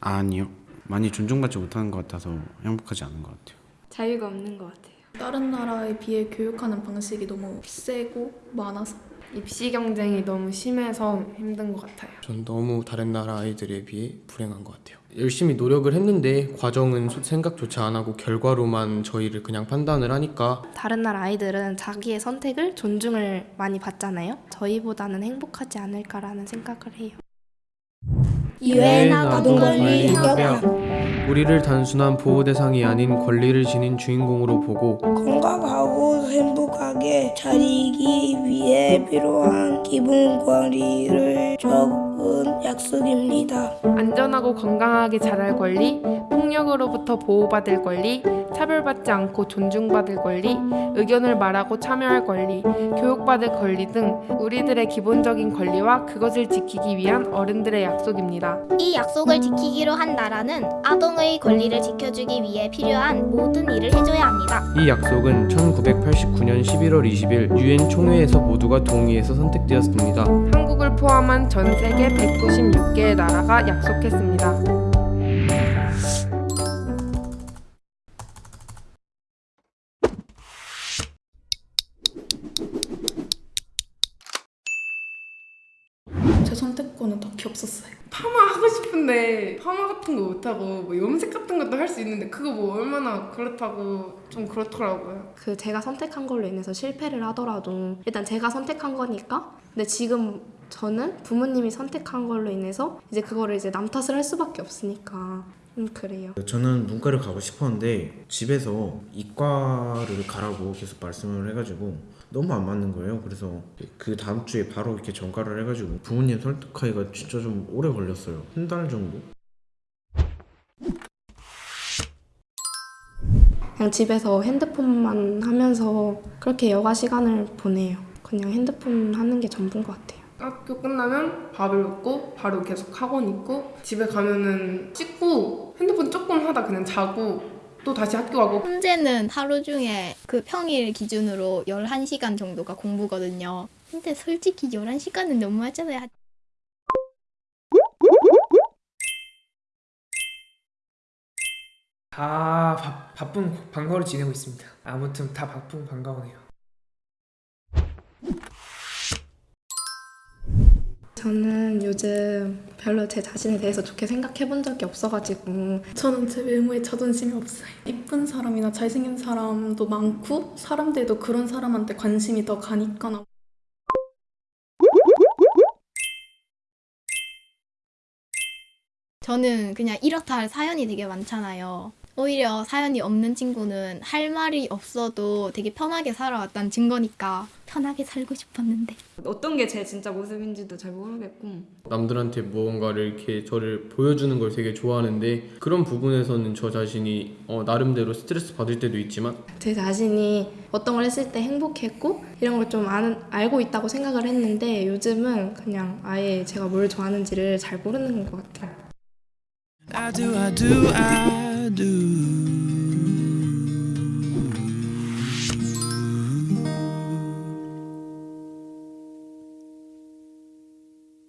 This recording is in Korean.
아니요. 많이 존중받지 못하는 것 같아서 행복하지 않은 것 같아요. 자유가 없는 것 같아요. 다른 나라에 비해 교육하는 방식이 너무 세고 많아서 입시 경쟁이 너무 심해서 힘든 것 같아요. 전 너무 다른 나라 아이들에 비해 불행한 것 같아요. 열심히 노력을 했는데 과정은 소- 생각조차 안 하고 결과로만 저희를 그냥 판단을 하니까 다른 나라 아이들은 자기의 선택을 존중을 많이 받잖아요. 저희보다는 행복하지 않을까라는 생각을 해요. 유엔 아동권리 협약 우리를 단순한 보호 대상이 아닌 권리를 지닌 주인공으로 보고 건강하고 행복하게 자리기 위해 필요한 기본 권리를 적 은 약속입니다. 안전하고 건강하게 자랄 권리, 폭력으로부터 보호받을 권리, 차별받지 않고 존중받을 권리, 의견을 말하고 참여할 권리, 교육받을 권리 등 우리들의 기본적인 권리와 그것을 지키기 위한 어른들의 약속입니다. 이 약속을 지키기로 한 나라는 아동의 권리를 지켜주기 위해 필요한 모든 일을 해줘야 합니다. 이 약속은 1989년 11월 20일 유엔 총회에서 모두가 동의해서 선택되었습니다. 한국을 포함한 전 세계 196개의 나라가 약속했습니다. 선택권은 딱히 없었어요. 파마 하고 싶은데 파마 같은 거 못하고 뭐 염색 같은 것도 할 수 있는데 그거 뭐 얼마나 그렇다고 좀 그렇더라고요. 그 제가 선택한 걸로 인해서 실패를 하더라도 일단 제가 선택한 거니까 근데 지금 저는 부모님이 선택한 걸로 인해서 이제 그거를 이제 남 탓을 할 수밖에 없으니까 음 그래요. 저는 문과를 가고 싶었는데 집에서 이과를 가라고 계속 말씀을 해가지고 너무 안 맞는 거예요. 그래서 그 다음 주에 바로 이렇게 전가를 해가지고 부모님 설득하기가 진짜 좀 오래 걸렸어요. 한 달 정도? 그냥 집에서 핸드폰만 하면서 그렇게 여가 시간을 보내요. 그냥 핸드폰 하는 게 전부인 것 같아요. 학교 끝나면 밥을 먹고 바로 계속 학원 있고 집에 가면은 씻고 핸드폰 조금 하다 그냥 자고 또 다시 학교 가고 현재는 하루 중에 그 평일 기준으로 11시간 정도가 공부거든요. 근데 솔직히 11시간은 너무 하잖아요. 다 바, 바쁜 방과후를 지내고 있습니다. 아무튼 다 바쁜 방과후네요. 저는 요즘 별로 제 자신에 대해서 좋게 생각해 본 적이 없어가지고 저는 제 외모에 자존심이 없어요. 이쁜 사람이나 잘생긴 사람도 많고 사람들도 그런 사람한테 관심이 더 가니까 저는 그냥 이렇다 할 사연이 되게 많잖아요. 오히려 사연이 없는 친구는 할 말이 없어도 되게 편하게 살아왔다는 증거니까 편하게 살고 싶었는데 어떤 게 제 진짜 모습인지도 잘 모르겠고 남들한테 무언가를 이렇게 저를 보여주는 걸 되게 좋아하는데 그런 부분에서는 저 자신이 어, 나름대로 스트레스 받을 때도 있지만 제 자신이 어떤 걸 했을 때 행복했고 이런 걸 좀 알고 있다고 생각을 했는데 요즘은 그냥 아예 제가 뭘 좋아하는지를 잘 모르는 것 같아요. I do, I do, I do.